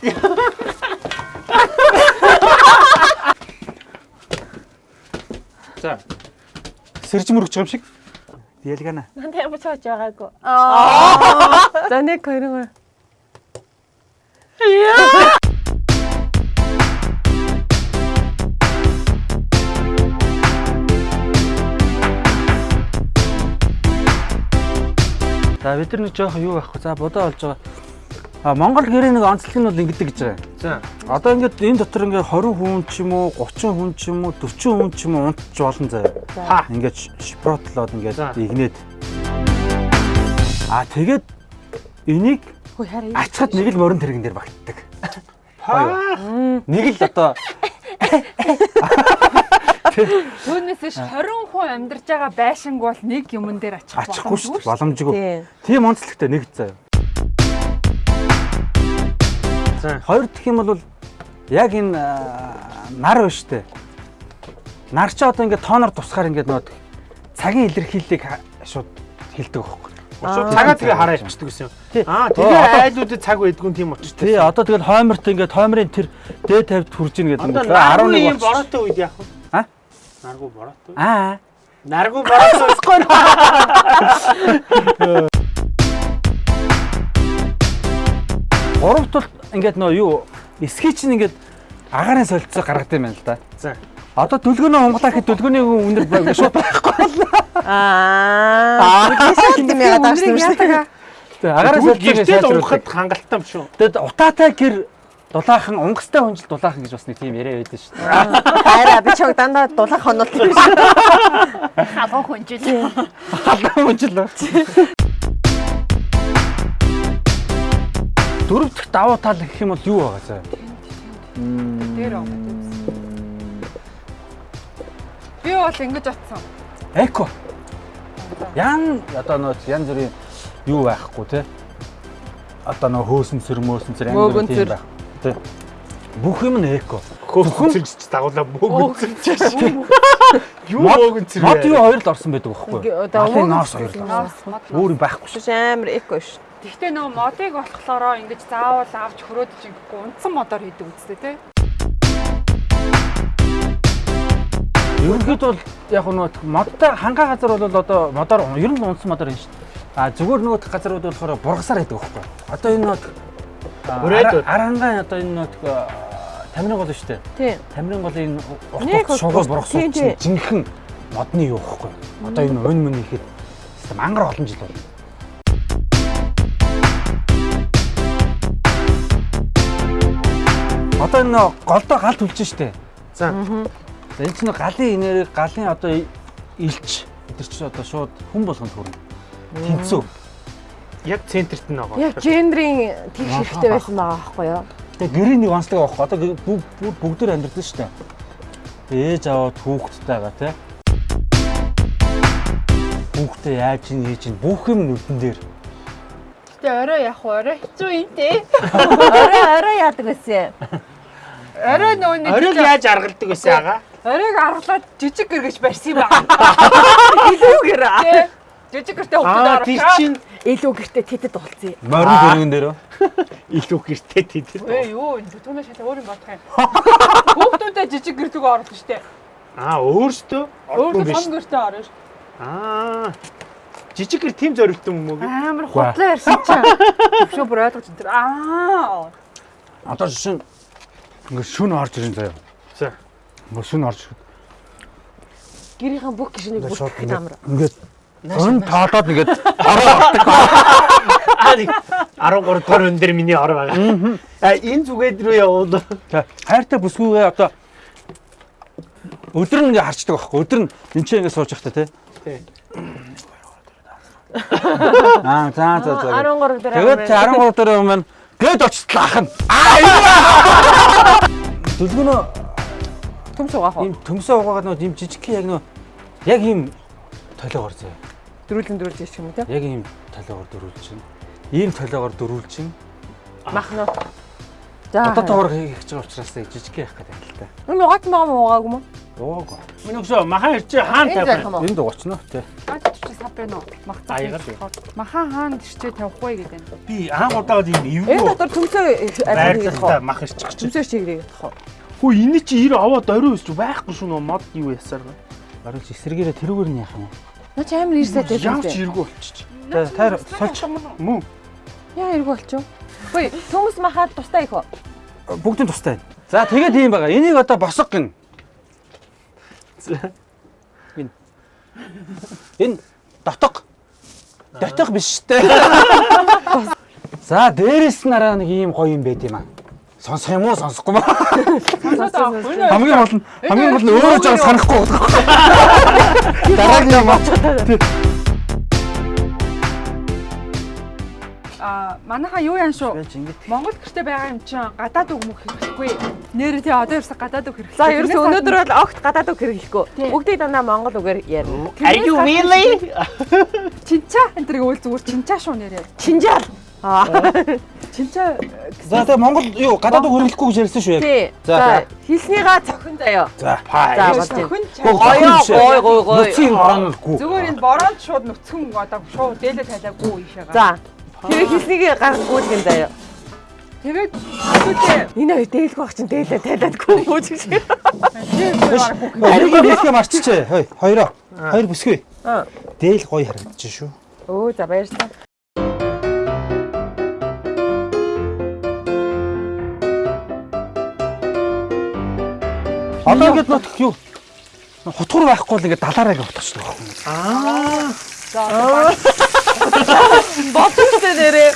За. Сэрж мөрөж байгаа юм шиг. Ялгана. Надад ямар ч хааж байгаагүй. За нэг хоёр гоо. За бид нар нэг жоох юу байхгүй. За бодоо болж байгаа. А Монгол гэрээ нэг онцлог нь бол ингэдэг гэж байгаа. За. Одоо ингээд энэ дотор ингээд 20 хүн ч юм уу, 30 хүн ч юм уу, 40 хүн ч юм уу унтж болно заяа. Ха. Ингээд шпротлоод ингээд игнээд. А тэгээд энийг ачхад нэг л морин тэрэгэн дээр багтдаг. Ха. Нэг л одоо Түүнээс ш 20 хүн амьдарч байгаа байшинг бол нэг юмн дээр ачих ачихгүй шүү дээ. боломжгүй. Тийм онцлогтой нэг заяа. Хоёр дэх юм бол яг энэ аа, нар байна штэ. Нар ч одоо ингээд тооноор тусгаар ингээд нөө цагийн илэрхийллийг шууд хэлдэг байхгүй. Очоо цагаа тэгээ хараа ичдэг гэсэн юм. Тий. Аа тэгээ айлуудад цаг байдгүй тийм Тий, очтой. одоо тэгэл хойморт ингээд хоймрын тэр дээд тавьд хүрж ийн гэдэг ингээд наргуу 11 юм бороотой үед яах вэ? А? Наргуу бороотой. Аа. Наргуу бороотой Гуравт бол ингээд нөө юу эсхий чинь ингээд агарын солилцоо гаргадаг юм байна л да. За. Одоо дүлгөөнөө унгалаа гэхэд дүлгөөний үнэр баг- шууд байхгүй. Аа. Тэгсэн юм яагаад тааш юм шиг. Тэгээ агарын Тэгвэл солилцоо гэртээ л уухад хангалттай юм шүү. Тэгэд утаатай гэр дулаахан унгастай хүнжил дулаахан гэж бас нэг тийм яриа байдаг шүү дээ. Хайраа би чог дандаа дулаах хонолт юм шиг. халуун хүнжил. Халуун хүнжил. Дөрөв дэх давуу тал гэх юм бол юу байгаа заа? Дээр аа. Би бол ингэж атсан. Эко. Ян одоо нөө ян зүрийн юу байхгүй те. Одоо нөө хөөсөн цэр мөөсөн цэр зүрийн тийм цэр. байх. Тэ. Бүх юм нь эко. Хөөхөн зэрэгч дагуулаа мөөгөн зэрэг. Юу Мод- мөөгөн зэрэг. Мод юу хоёр л орсон байдаг байхгүй юу? Мөөгөн ноос хоёр л орсон. Өөр юм байхгүй шүү. Амар эко ш. Гэхдээ нөгөө модыг болохлоороо ингэж заавал авч хөрөөд чингэхгүй унтсан модоор хийдэг үстэй тий. Ерөнхийд бол яг нөгөө модтой хангаа газар бол одоо модоор ер нь л унсан модоор юм шүү дээ. А зүгээр нөгөө газрууд болохоор бургасаар байдаг байхгүй? Одоо энэ нөгөө Хүрээдүүд. арангаан одоо энэ нөгөө тамирын гол шүү дээ. Тийм. Тамирын голын Нэг утга бургасууд тийм, чинь жинхэнэ модны юу байхгүй юу? Одоо энэ өн мөн ихэд мангар олон жил байна. Одоо энэ голдоо гал түлж штэ. За. За энэ чинь галын энерги, галын одоо илч тэр чинь одоо шууд хүн болгонд хүрнэ. Тэнцүү. Яг центрт нь байгаа. Яг гендрийн тэгш хэрэгтэй байсан байгаа байхгүй юу? Тэгээ гэрийн нэг онцлог авах. Одоо гэ- бүгд бүгд бүгдээр шүү дээ. Ээж аваад хүүхэдтэй байгаа тий. Хүүхдээ яаж ин хийж ин бүх юм нүдэн дээр. Гэтэ орой яг орой хэцүү юм тий. Орой орой яадаг байсан. Орой нөгөө нэг Орой л яаж аргалдаг байсан ага? оройг аргалаад жижиг гэргэж барьсан юм байна. Илүүгэр Тий. Жижиг гэртээ тийч орох. чинь илүү гэртээ тэтэд болцсон. Морин дөргөн дээр. илүү гэртээ тийдэр. Ээ юу энэ түүнээ шалаа өөр юм бодох юм. Хүүхдүүдэд жижиг гэртэг оруулах штэ. Аа өөртөө Өөрөө биш. том гэртээ орно ш. Аа. Жижиг гэр тийм зорилттой юм уу? Амар худлаа ярьсан чинь. Төвшөө бүр ойлгож энэ. Аа. Одоо жишээ нь ингээд шүн орж ирэн заяа. За. Ингээд шүн орж ирээд Гэрийнхэн бүх гişнийг бүртгэх амар. ингээд өн тоолоод ингээд ороо ордог. Аа нэг 13 дугаар өн дээр миний ор байгаа. Аа энэ зүгээд рүү явуул. За, хайртай бүсгүйгээ одоо өдөр нь ингээ харчдаг байхгүй. Өдөр нь энэ ч ингээ сууж явахта тий. Тий. Аа, за за за. 13 дээр Тэгээд чи 13 дээр юм байна. Гээд очтлаа ах нь. Аа, юу? Дүлгөнөө төм суугаах уу? ийм төмсөө угаагаад нөө ийм жижиг яг нөө яг ийм толиогоор зөө. Дөрүлэн дөрүлж ирчих юм те. Яг ийм толиогоор дөрүүлж чинь. Ийм толиогоор дөрүүлж чинь. Махна. За. Одоо тоор хийх гэж байгаа учраас жижиг яах гэдэг юм л та. Энэ угаат байгаа мó угаагүй мó? Уугаа. Миний өсөө махан ирч хаан Энэ тавих. юм уу? Энэ дугаарч нөө тий. Бааччихсан сав байна уу? Мах А, цаа. ягаад вэ? Махан хаана тишчээ тавихгүй гэдэг. Би анх ийм Энэ эвгүй дотор төмсөө байрлалтай хийх мах ирчих чинь. Төмсөө чиглэх хоо. Хөө энэ чи 90 аваад орой өсч байхгүй шүү нөө мод юу ясаар. Баруул эсрэгээрээ тэрүүгээр нь яах юм. Наа чи амар ирсэт Ямар ч байсан. иргүү болчих. За таар сольч Мөн. Яа иргүү болчих. Хөөе, төмс махаад тустай их хоо. бүгдийн тустай байна. За тэгээд ийм байгаа. Энийг одоо босго гин. Энэ. Энэ дотог. Дотог биш штэ. За дээрэс нь араа нэг ийм гоё юм байд юм аа. Сонсох юм уу сонсохгүй маа. Хамгийн гол нь хамгийн гол нь өөрөө жоо санахгүй. Дараагийн юм аа. Аа манайха юу яан шүү? Монгол гэрте байгаа юм чинь гадаад үг мөх хэрэглэхгүй. Нэр тий одоо ерөөсө гадаад үг хэрэглэх. За ерөөс өнөөдөр бол огт гадаад үг хэрэглэхгүй. Бүгдийг дандаа монгол үгээр ярина. Are you really? чинчаа энэ төр үйл зүгээр чинчаа шүү нэрээ. Чинжаал. Аа. Чинчаа За тэгээ Монгол юу гадаад үг хөрөлөхгүй гэж ярьсан шүү яг. За, хэлснийгаа цохин заяа. За. За, өхөн Гой, гоё, гоё. Нүцгийн бороонгүй. Зүгээр энэ бороонд шууд нүцгэн одоо шууд дээлээ тайлаагүй ийшээгаа. За. Тэр хэлснийг гаргахгүй юм заяа. тэгээд хэвээ Энэ хоёр дээлгүй ах чинь дээлээ тайлаадгүй ч шиг. Ариг нэлгээ марччээ. Хой, хоёроо. Хоёр бүсгүй. Аа. Дээл гоё харагдаж шүү. Өө за баярлалаа. Одоо ингэж нот юу? Хутгур байхгүй л ингэ далаараа ингэ утгач байгаа юм. Боцтой нэрээ.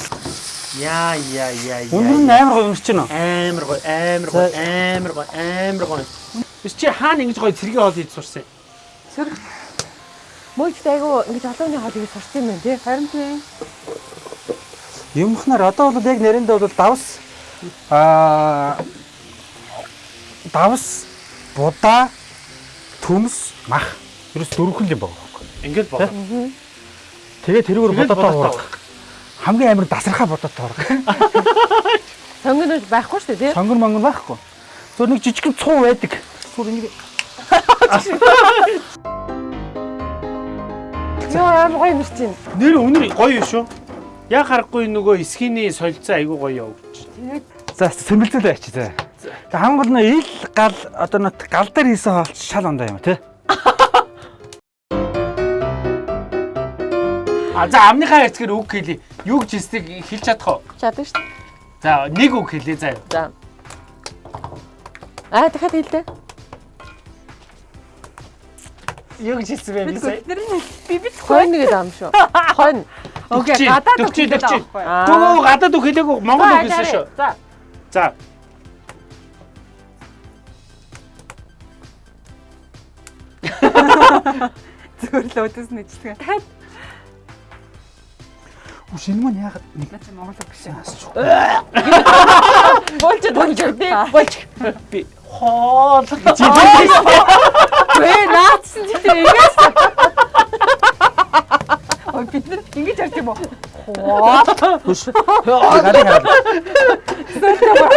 Яа яа яа яа. Үнэн нь амар гоё юмч байна. амар гой амар гой амар гой амар гой. Биш чи хаана ингэж гой цэргийн хоол хийж сурсан. Мөйд айгу ингэж олооны хоол хийж сурсан юм байна тий. харин тий. Юмхнаар одоо бол яг нэрэндээ бол давс аа давс будаа төмс мах ерөөс дөрвөн юм байгаа байхгүй. Ингээд боо. Тэгээд бодоод бодоод тоорох. Хамгийн амар дасархаа бодоод тоорох. Сонгоно байхгүй шүү дээ тий. Сонгор монгор байхгүй. Зөв нэг жижигхэн цуу байдаг. Зүр ингэ Яа амар гоё нэр чинь. Нэр өнөр гоё шүү. Яг харахгүй нөгөө эсхийний солилцоо айгуу гоё явж. За сэмбэлзэл байч за. Тэг хамгийн гол нь ил гал одоо нөт гал дээр хийсэн хоолч шал ондоо юм тий. А за амныхаа ярьцгээр үг хэлий. Юу гэж хэлснийг хэлж чадах уу? Чаддаг шүү. За нэг үг хэлээ заа. За. Аа дахиад хэлдэ. Юу гэж хэлсэн бэ би сая? Би бит Хойно гэдэг ам шүү. Хойно. Окей, гадаад үг. Аа. Төө гадаад үг хэлээгүй монгол үг хэлсэн шүү. За. За. Зүгээр л өдөс нэждэг. Үгүй шинэ маань яагаад нэг Наач Монгол биш. асуух. Болж болж тий. Болж. Би хоол гэж Вэ наацсан чи тэр ингээс. Ой бид нар ингэж ярьж юм уу? Хүш. Гадаа хараад.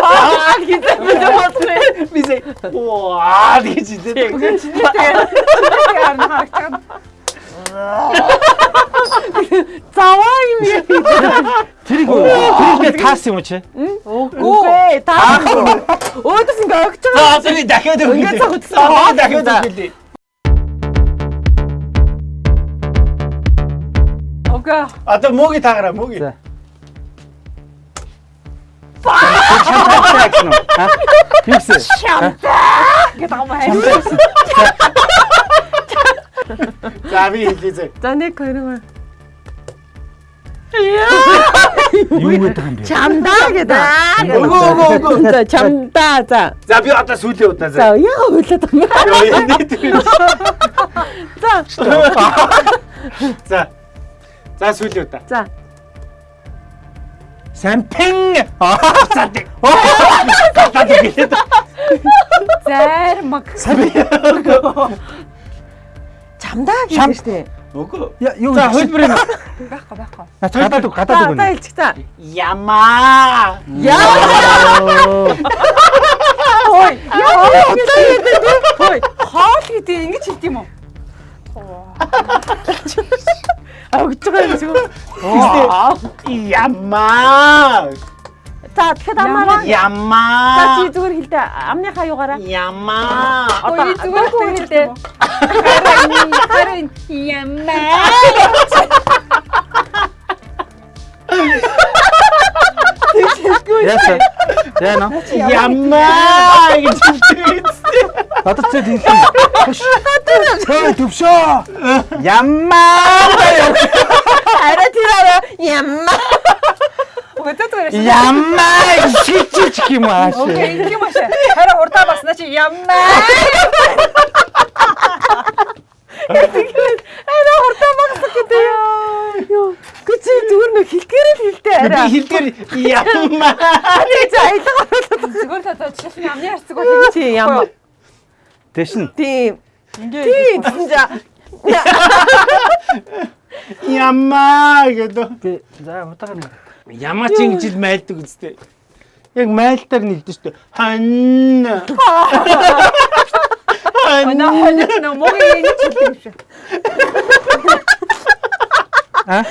Аа гэдэг бид бодлоо. би сая. Ваа гэж хэлээ. Тэгээд харна харагдана. Заваа юм яа. Тэрийг тэрийг таас юм уу чи? Үгүй таа. Өөдөөс ингээ огч байгаа. За зөв дахиад Ингээд хэлээ. цогцсон. Аа дахиад хэлээ. Окей. Одоо мөгийн таагараа мөгийн. За. Аа. Юусе? Гэт амаа. За би хэлээ. За нэг хоёр. Юу гэдэг юм бэ? Чамдаа гэдэг. Өгөө өгөө өгөө. За чамдаа за. За би одоо сүүлийн удаа За заа. яа хөлөөд юм. Тэр. За. За. За сүүлийн удаа. За. Сампин. Цаадаг. Цаадаг хэлээд. Зайр Чамдаа Чам- гэдэг штэ. Үгүй. Юу За хөлбөр энэ. Байхгүй байхгүй. Гадаад үг гадаад үг одоо нэ. хэлчих та. Ямаа. Яа. Ой. Хой. Хоол гэдэг ингэж хэлт юм уу? өгж байгаа юм шиг. Ямаа. За тэгэхэд амаараа. За чи Ямаа. зүгээр хэлдэ. Амныхаа юугаараа. Ямаа. Одоо зүгээр хэлдэ. Харин ямаа. Яасан? Яана? Ямаа гэж хэлдэг. Одоо ч хэлсэн. Хөөе төвшөө. Ямаа. арай тэр арай ямма. Ямаа шичиж юм аа. Окей, юм ааш. Харин хурдаа басна чи ямаа. Арай хурдан багсах гэдэг. Йоо. Гэвч чи зүгээр нөх хэлгээр л хэлдэ Би арай. хэлдэг ямаа. Нэг за аялга оруулаад. Зүгээр л одоо жишээ амны харцаг бол Чи ямма. Тэшин. Тийм. Ингээ Тийм за. Ямаа гэдэг. Би за утаагаар нэг. Ямаа чи ингэж л майлдаг үстэй. Яг майлтаар нэгдэж штэ. Хан. Манай хоног нөө могийн нэг хэлдэг юм шиг. А?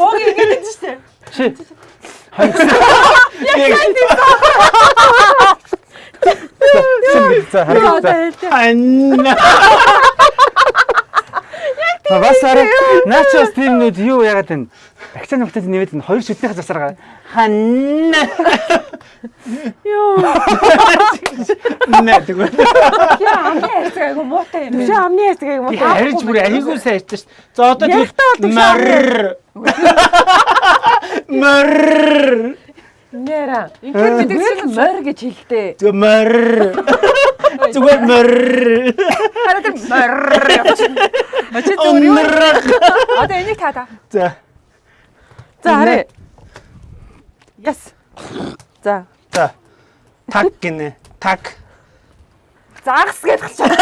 Могийн ингэ гэж штэ. Чи. За харагдаа. Хан. Бас арай начос тиймнүүд юу яагаад вэ? Акцент нөхдөд нэвэд энэ хоёр шүтнийхээ засараа хан. Йоо. Нэ тэгвэл. Яа амны харцаг айгу муутай юм Чи байна. амны ярьдаг юм уу? Би хариж бүр айгүй сайрч ш. За одоо шүү. мар. Мар. Нэрэ. Ингээд бид Зүгээр л морь гэж хэлдэ. Зүгээр мар. Зүгээр мар. харин тэр морр явчихна. Очи зүгээр юу? Мар. Одоо энийг таа та. За. За харъя. Яс. За. За. Так гинэ. Так. Загас гэж хэлчих.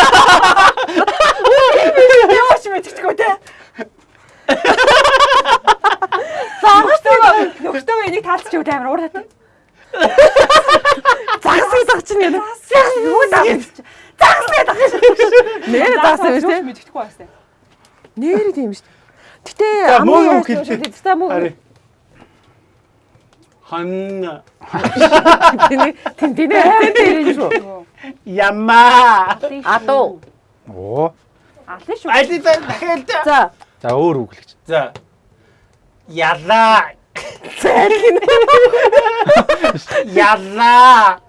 Яваач мэдчихгүй те. Загтайгаа нөхдөөгөө энийг таалцчих үү амар уур татна. Загас гэж загч нэ. Юу таалцчих. Нэрэ загас юм шүү. мэдчихгүй басна. Нэрэ тийм шүү. Гэтэ ярьдаг хэлдэг? шүү. За муу. Ари. Хан. Тэний тэн тэнэ тэн шүү. Ямаа. Адуу. Оо. Алын шүү. Айди дахиад. За. За өөр үг л гэж. За. Ялаа. Ялаа.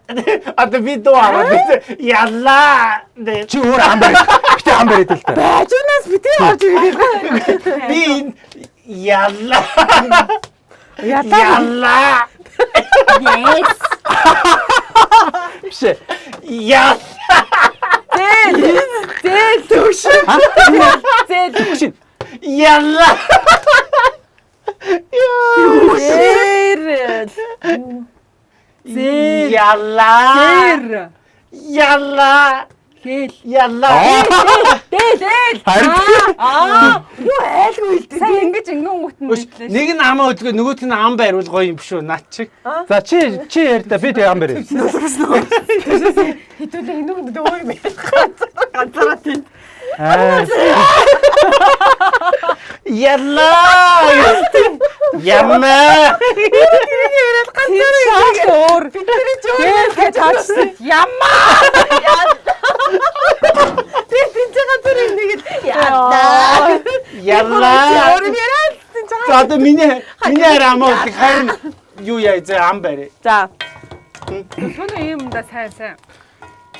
Одоо би дуурай. Ялаа. Чи өөр ам барь. Гэтэ ам барь идэл та. Бажунаас битээ авч ирээ. Би ялаа. Ятаа. Ялаа. Yes. Биш. Яа. Зээл. Зээл төвш. Зээл. Тэшин. Ялаа. Зээл. Ялаа. Зэр. Ялаа. Хэл. Ялаа. Дээл дээл. Харин Аа. Юу айлгүй хэлдэг. Сайн ингэж ингэн гутна Өш, Нэг нь амаа өдгөө нөгөөт нь ам байрвал гоё юм шүү над чиг. За чи чи ярь да би тэг ам барь. Хитүүлээ энүүг дөөр юм. Ганцаараа тийм. Аа. Ялаа. Ямаа. Ганцаараа өөр. Бидний ч өөр гэж хаачсан. Ямаа. Тэр тэнцээ ганцаар нэг л ядаа. Ялаа. Өөр юм яриад тэнцээ. За одоо миний миний хараа амаа өдөг харин юу яа зэ ам байр. За. Түнэ юм да сайн сайн.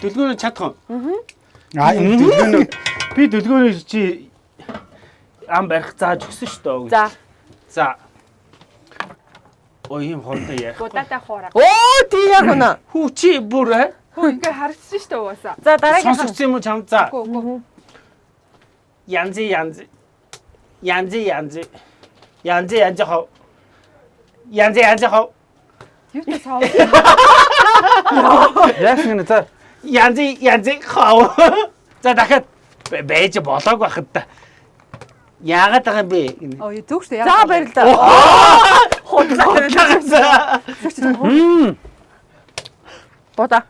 Дэлгүүрөө чадах уу? Аа Дэлгүүрөө би дэлгүүрөө чи ам барих зааж өгсөн шүү дээ. За. За. Ой юм хоолтой яах. Гудаатай хуураа. Оо тий яг үнэ. Хүү чи бүр ээ? Хөө ингээ харагдсан шүү дээ угаасаа. За дараагийн Сонсогдсон юм уу чам? За. Гү гү. Янз янз. Янз янз. Янз янз хоо. Янз янз хоо. Юу ч сав. яасан гэнэ за. Янз янз хоо. За дахиад байж болоог байхад та. Яагаад байгаа юм бэ? Оо зүг шүү. За баярлалаа. Худлаа. Мм. Бода.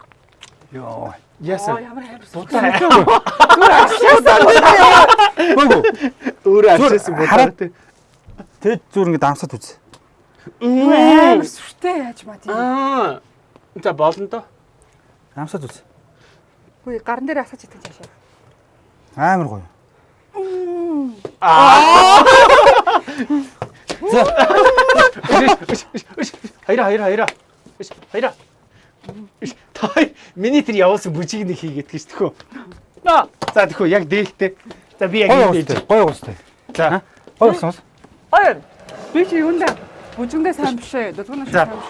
Йоо. Яасан. ямар амар Будаа Гүгүү. өөрөө Зүгээр авчихсан хараад- будаа. Тэд зүгээр ингэ дамсаад үз. амар сүртэй яаж маа тийм. Аа. За болно доо. Дамсаад үз. Хөөе гарн дээр асгаж идэх чаашаа. Амар гоё. Хайра хайра хайра. Хайра. Та миний тэр явуулсан бүжиг нэг хийгээд гэж тэхүү. За тэхүү яг дээлтэй. За би яг уустай. дээлж. Гоё уустай. За. Гоё уустай. Хоёр. Би чи юундаа бүжиндээ сайн биш ээ. Дутгуунаа За. сайн биш.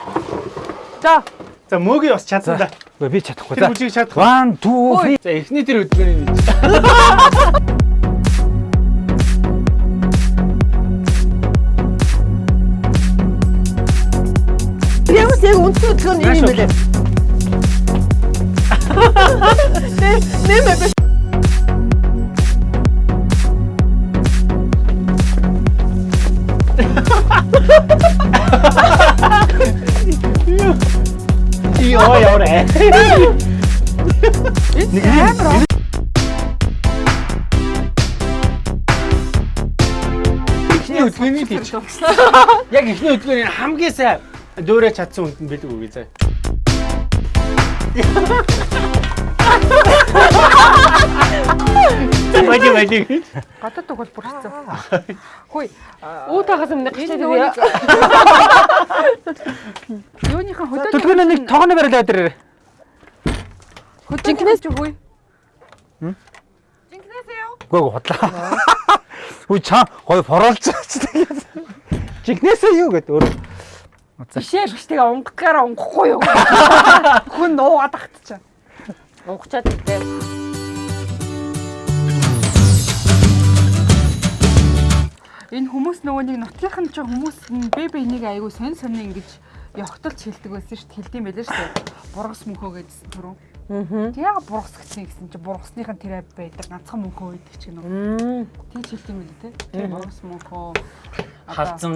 За. За мөөгийн бас чадсан да. Би чадахгүй. Тэр За. бүжиг чадах. 1 2 3 За эхний тэр өдмөрийн нэг. Яг үнэхээр өдлөө нэг юм байлаа. Нэмэ биш. Йоо яваа. Нэг амар Эхний өдмөрийн тийч. Яг эхний өдмөрийн хамгийн сайн дөөрэ чадсан хүнд бэлэг үгүй заа. Бади бади. гадаад уг бол бүр хэцүү. Хөөе. Уутаагаас өмнө Энэ гिचээд нөгөө бие. юуныхан хөдөө Төдгөнө нэг тогооны барилаа дээр. Жинкнээс ч хөөе. Жинкнээс? Үгүй ээ худлаа. Үгүй чаа гоё форолж байгаа. Жигнэсээ юу гэдэг өөр. Бишээ биш тэгээ унгахгаараа унгахгүй юу? Хүн нуугаад тагтчихаа. Унгачаад идэ. Энэ хүмүүс нөгөө нэг нотлынхан ч хүмүүс нь бэбэ энийг айгу сонь сонь ингэж явахталч хэлдэг байсан шүү дээ. Хэлдэм байлаа шүү дээ. Бургас мөнхөө гэдсэн түрүү. Аа. Тэг яга бургас гэсэн гэсэн чи бургасныхан тэр байдаг ганцхан мөнхөө байдаг ч гэнэ. Тийч хэлдэм байлээ те. Тэр бургас мөнхөө Халзан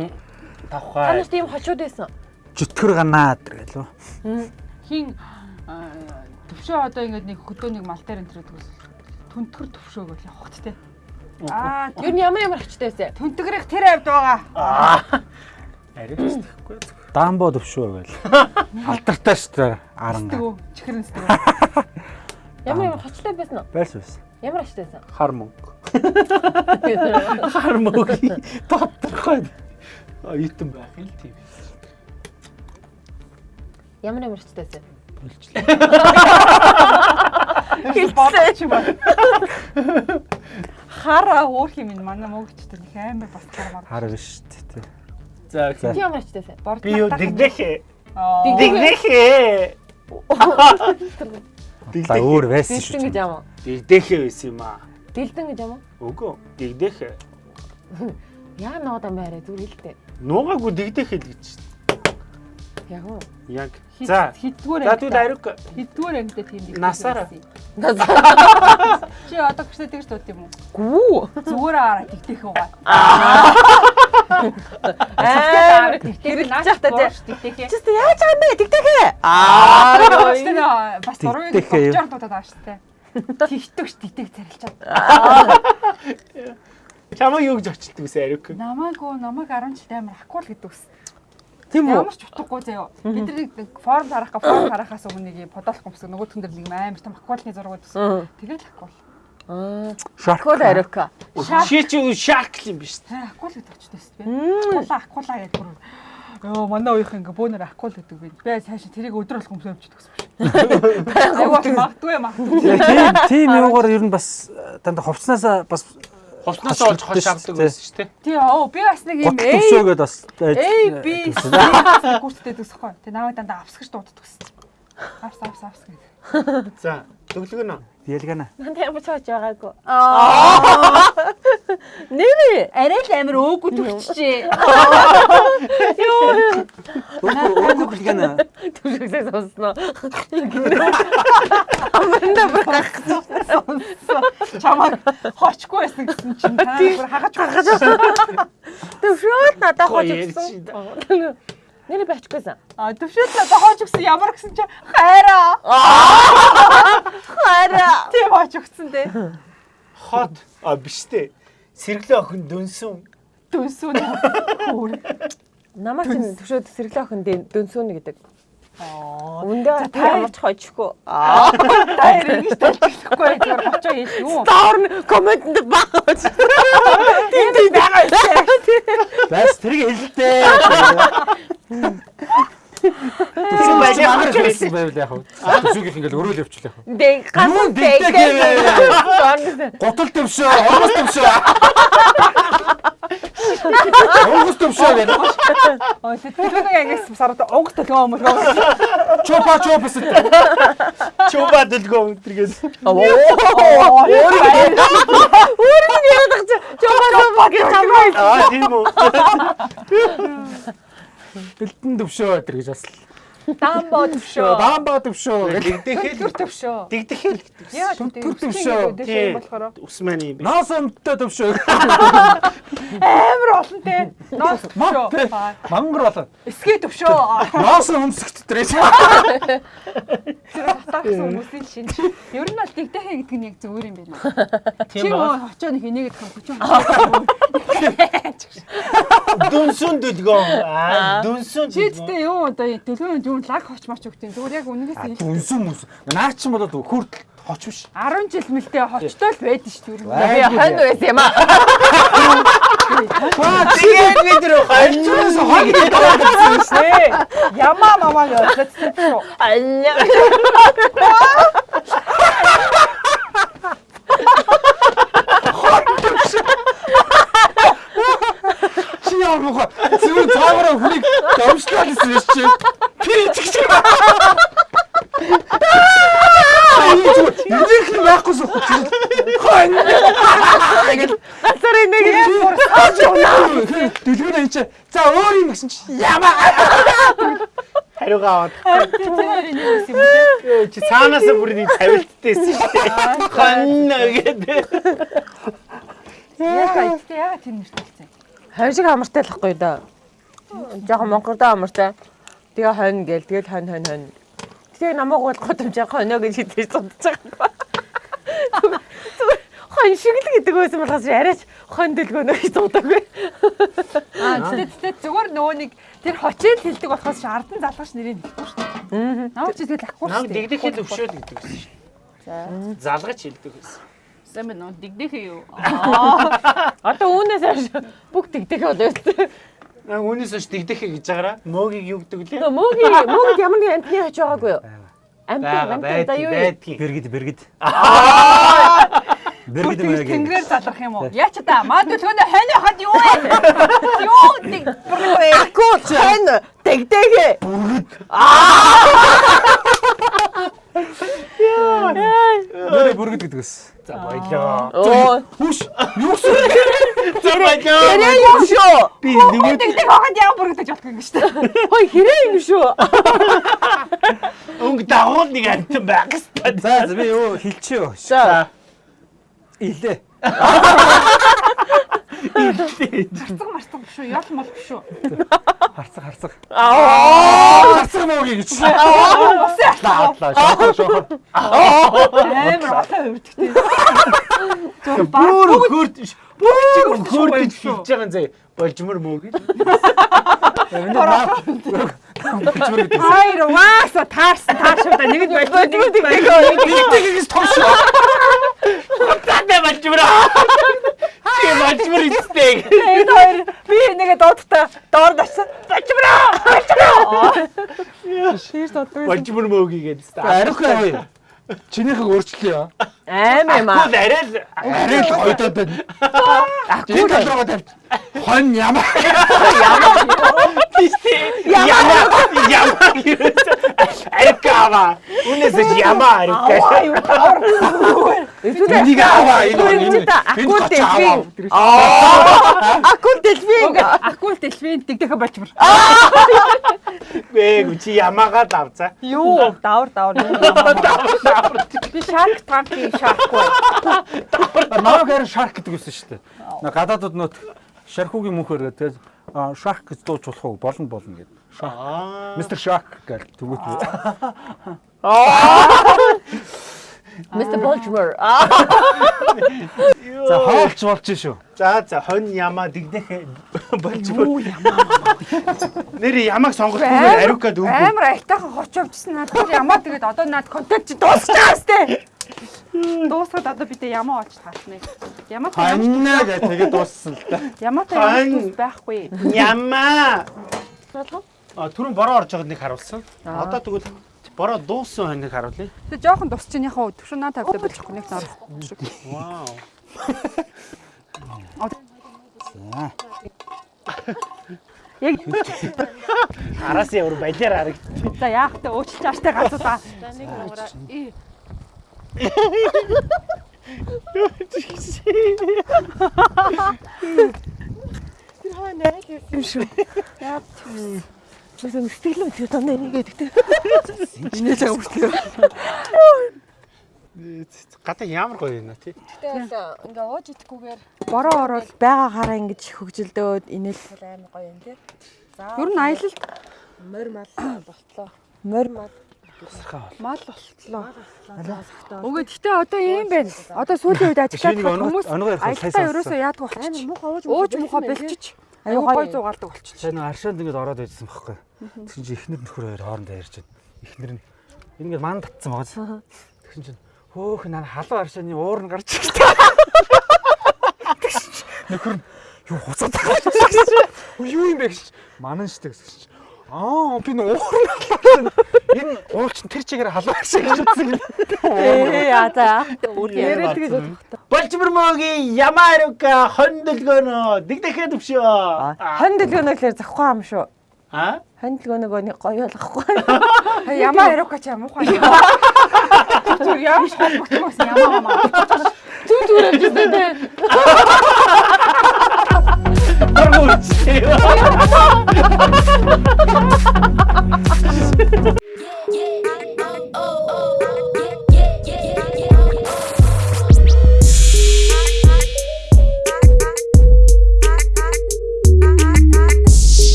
Та тавхай. нарт ийм хажууд байсан. Жүтгэр ганаад гэлөө. хин аа, төвшөө одоо ингэж нэг хөдөөнийг мал дээр энэ төрөдөг ус. Түнтгэр төвшөө гэж явахт те. Аа Юу нь ямар ямар хачтай байсан. түнтгэрийн тэр авд байгаа. Аа. Хэвчэхгүй. Дамбо төвшөө гэл. Алдартай шүү дээ. Аран. Тэгөө чихрэн сэтгүү. Ямар ямар хачтай байсан уу? Байрс байсан. Ямар хачтай байсан? Хар мөнгө. Хар мөнгө. Тодорхой. А итэн байх юм л тийм. Ямар ямар хачтай байсан? Болоо чи ба. Хара уурх юм манай мөнгөчтэй нэг амар бас хармаар. Хар биш тий. За Чи ямар хачтай байсан? Борд би юу дэгдэхээ. Дэгдэх. Дэгдэхээ. За өөр байсан шүү. Дэлдэн гэж юм уу? Дэгдэхээ байсан юм аа. Дэлдэн гэж юм уу? Үгүй. Дэгдэхээ. Яа нуудан байраа зүгээр хэлтэй. Нуугаагүй дэгдэхээ л гэж. Яг уу. Яг. За. хитгүүр За түл ариук. хитгүүр ангитай тийм дэгдэх Насаараа. байсан. Чи одоо гэжтэй тэгж дууд юм уу? Гүү. Зүгээр араа дэгдэх угаа. Аа. Тэр наач та тий. дэгдэх. Чист яаж байгаа юм бэ? Тэгтэхэ. Аа Аа. бас юу? бочоор дуудаад байгаа шүү дээ. Тэгтэгч дэгдэг царилчаад. Чамаа юу гэж очилдаг вэ ариук? Намаагүй намайг 10 жилд амар акул гэдэг ус. Тийм үү? Ямар ч утгагүй заяа. Бид нэг форм харах га форм харахаас өмнө нэг подолох юмсаг нөгөөтгөн дээр нэг амар том акулны зураг үзсэн. Тэгэл акул. Аа. Шарк. Кол ариука. Чи чи шарк юм биш. Тэ акул гэдэг очтой шүү дээ. Акула акула гэдэг бүр. Йоо манай уухийн ингээ бөөнөр акул гэдэг би. Би цаашаа тэрийг өдөр болгон өмсөв авчихдаг гэсэн шүү. Айгуу магадгүй магадгүй. Тийм тийм юугаар ер нь бас э, дандаа хувцснаас бас Хувцнаас олж хош авдаг байсан шүү дээ. Тий оо би бас нэг юм гот төвшөөгээд бас A э, B гүрттэй төсөхгүй. Тэ намайг дандаа авсгаж дууддаг гэсэн. Авс авс авс гэдэг. За. Төглөгнө. ялгана. Нанд ямар цааж байгаагүй. Аа. Нэрээ. Арай л амар өөгүй төгчжээ. Өөг хэлгэнэ. Түшигсээ сонсноо. Чамаг хоочгүй байсан гэсэн чинь та бүр хагаж хагаж. Түшөөд надад ярьж Нэр бачгүйсэн. А надад хооч өгсөн ямар гэсэн чи хайраа. Хараа. Тийм хооч өгсөн дээ. Хот а биш дээ. Сэргэлэн охин дөнсөн. Дүнсүүн. Хөөр. Намаа чинь төвшөөд сэргэлэн охин дөнсүүнэ гэдэг. Аа. Үндэ та- ямар ч хойчихгүй. Аа. Таяр ингэж талчихгүй зүгээр хочоо хийх юу. Доор нь комментэнд багаж. Тийм тийм байгаа юм. Бас тэрийг хэлдээ. Тийм байж Амар хэлсэн байвал яг хав. Зүгийнх ингээл өрөөл явчихлаа. Дэ гасан дэ. Готол төвшөө, оргос төвшөө. Оргос төвшөө гэнэ. Ой төлөвний ангис сард онгот төлөө юм уу? Чопа чопс. чуба дэлгөө өнтергээс. Оо. Өөрөөр нь яриад чи. Жомаа баг чамаа. Аа тийм үү. Бэлтэн төвшөө гэж бас. Дамбо төвшөө. Даамба төвшөө. Дигдэхэл төвшөө. дигдэхэл Яа түр төвшөө. төвшөө болохоор усман юм. Ноос өмтөө төвшөө. амар олон те. Ноос төвшөө. Мангар болоо. Эсгээ төвшөө. Ноос өмсгт тэрээс. Тэр хатаа гэсэн хүмүүсийн шинж. Ер нь бол дигдэхэ гэдэг нь яг зөвөр юм байна. Чи Тийм ба. очоо нэг энийг гэх хүч юм. Дүнсүн дэлгөө. Аа дүнсүн. Чи тэгтээ юу одоо төлөвөнд юу лаг хоч моч өгтیں۔ Зүгээр яг үнэээс хэлж. Үнсэн мүс. Наа чин болоод хүртэл хоч биш. 10 жил мэлтэй хочтой л байдаг шүү дээ. Би хань байсан юм аа. Тэгээд бид рүү Альчаас хог Шээ. Ямаа мамаа гэж төвшөө. Алля. чи яа мохо. Цаагаараа хүнийг ирсэн биш чи. Би чиг чиг. Энийг л байхгүй суух. Хон. Гасар нэг Дэлгүүр энэ чи. За өөр юм гэсэн чи. Ямаа. хариугаа аваад. Юм? Чи цаанаас бүр нэг тавилтдээсэн шүү дээ. Хонно гэдэг. Яа, яа тэр нэртэй болсон. хонь шиг амартай л ахгүй да. Жохон монголдоо амартай. Тэгээ хонь гээл тэгэл хонь хонь хонь. Тэгээ намайг бол годомжаа хоньо гэж хэлж судаж байгаа. Зүгээр хонь шиг л гэдэг байсан болохоос яриач хонь дэлгөөнө гэж судаагүй. Аа, тэгтээ тэгтээ зүгээр нөгөө нэг тэр хочээд хэлдэг болохоос чи ардан залгаш нэрийг хэлдэг шүү дээ. Наа чи тэгэл ахгүй шүү дээ. дигдэхэл өвшөөл гэдэг байсан шүү. За. Залгаж хэлдэг байсан. Сайн байна уу? Дигдэхээ юу? Одоо үүнээс хойш бүх тэгдэг болоо. Аа үүнээс ш дигдэхэ гэж байгаараа мөөгийг юу гэдэг лээ? Мөөги мөөг ямар нэг амтны хач байгаагүй юу? Амтны Бага амтны за юу юм? Бэргэд бэргэд. Бэргэд тэгж маяг. тэнгэрээр залрах юм уу? Яа ч та маа төлгөөний хань хад юу вэ? Юу dig бүрээ. Гүү хэн тэгдэг. Нэрээ бэргэд гэдэг ус. За боёлоо. Оо Хүш. Юусэн. За боёлоо. тэрээ юм шүү. Би нөгөө Dig хахад яа бүргэж болох юм шүү дээ. Хой хэрэг юм шүү. өнгө дагуул нэг амтан байх хэвээр. За за, би юу хэлчихё. За. Илээ. Марцаг марцаг биш үү? Ял мал биш үү? Харцаг харцаг. Аа. Харцаг муугийн гэж. Усын Аадлаа шохоо шохоо. амар олон хөвдөгтэй. Бүр хөрд бүр хөрдөж хэлж байгаа заа. Болжмор мөөг. Хайр вааса таарсан таашаа нэг нь тэгдэг. Бигтэйгээс томшоо. Тадаа болжмор. Чи болжмор ихтэй. Энэ хоёр би нэгэ доодтой доор дачсан. Болжмор. Шир тодгүй. Болжмор мөөгийг гэдэг. Арих ой. Чинийхийг өөрчлөё. Аим юм аа. Гол арай л Арай л гойдоод байна. Ахгүй толгоо тавь. Хон ямаа. тийштэй. Яма яма юу. Арикава. Үнэс яма арикава. юу таар. Энийг аваа энэ. Акул дэлфин. Аа. Акул дэлфин. Акул дэлфин дэгдэхэ болжмор. Гээ чи ямаага давцаа. Юу? Давар давар. Би шарк танки шаркгүй. Намайг харин шарк гэдэг үсэн шүү дээ. Наа гадаадууд нөт шархуугийн мөнхөр тэгээд шарк гэж дууч болох уу болно болно гэдэг. Аа. Мистер Шок гэж түгүүт. Mr. Baltimore. Аа. За хоолч болж шүү. За за хонь ямаа дэгдэх болж бүр. Нэр ямааг сонгохгүйгээр ариукад өгөө. Амар айтайхан хочовчсон над тэр ямаа тэгээд одоо над контент чи дуусчихсан сте. Дуусгаад одоо бид ямаа очиж таасна. Ямаа Хоньнаа гэх тэгээд дууссан л да. Ямаа байхгүй. Ямаа. А түрүүн бороо орж байгааг нэг харуулсан. Одоо тэгвэл бороо дууссан хоньыг харуулъя. Тэг жоохон дусч ин яхаа төвшин наа тавьдаг болохгүй нэг норохгүй шиг. Вау. За. Яг Араас ямар балиар харагд. за яах вэ өөчлөж ааштай гацуулаа. юм шүү. Яа. Зөвхөн сэтгэлэн тэр тань нэгээд гэдэг. Энэ цаг бүртлээ. Гадаа ямар гоё юм аа тий. Тэгэл ингээ ууж идэхгүйгээр Бороо ороод байгаа хараа ингэж хөгжилдөөд инээл амар гоё юм тий. За. нь аялалд морь мал болтлоо. Морь мал мал болтлоо. Үгүй гэхдээ одоо ийм байна. Одоо сүүлийн үед ажиглаад хүмүүс аялалтаа ерөөсөө яадаг болчих. ууж Ууж мухаа бэлчиж аюу гой зугаалдаг болчих. Сайн нэг аршаанд ингэж ороод байжсан байхгүй. Тэгсэн чинь эхнэр нөхөр хоёр хоорондоо ярьж байна. Эхнэр нь ингэ ман татсан байгаа. Тэгсэн чинь хөөх наа халуун аршааны уур нь гарч ирсэн. Тэгсэн чинь нөхөр нь юу хуцаад байгаа юм. Юу юм бэ гэж манан штэ гэсэн чинь Аа би нуур нь. Энэ чинь тэр чигээр халуун гэж утсан юм. Ээ яа за. Яриад тэгээд Болчмөрмөгийн ямаа ариука хонь дэлгөөнө дэгдэхээ төвшөө. Хон дэлгөөнөө л захгүй юм шүү. Аа? Хон дэлгөөнөө нэг гоё болохгүй. ямаа яриука ч юм уу хаа. Зүр ямар шалбагтмаас ямаа маа. Зүг зүг амжсан дээ. Аргууч.